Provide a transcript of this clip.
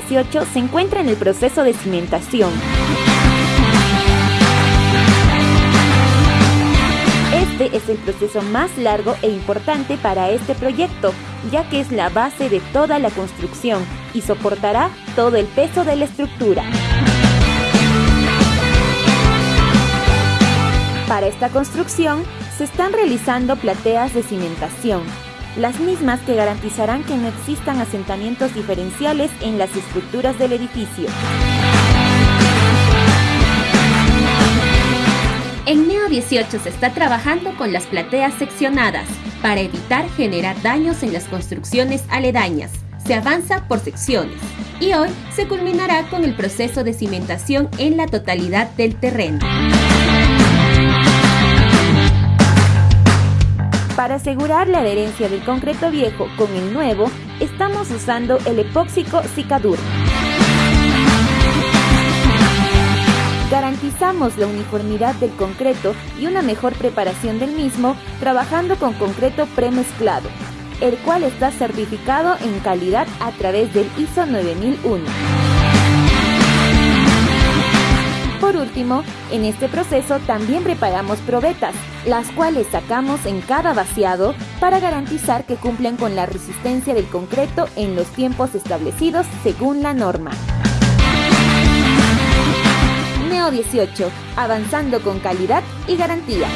18 se encuentra en el proceso de cimentación. Este es el proceso más largo e importante para este proyecto, ya que es la base de toda la construcción y soportará todo el peso de la estructura. Para esta construcción se están realizando plateas de cimentación, las mismas que garantizarán que no existan asentamientos diferenciales en las estructuras del edificio. En Neo 18 se está trabajando con las plateas seccionadas para evitar generar daños en las construcciones aledañas. Se avanza por secciones y hoy se culminará con el proceso de cimentación en la totalidad del terreno. Para asegurar la adherencia del concreto viejo con el nuevo, estamos usando el epóxico Cicadur. Garantizamos la uniformidad del concreto y una mejor preparación del mismo trabajando con concreto premezclado, el cual está certificado en calidad a través del ISO 9001. En este proceso también preparamos probetas, las cuales sacamos en cada vaciado para garantizar que cumplen con la resistencia del concreto en los tiempos establecidos según la norma. Neo 18, avanzando con calidad y garantía.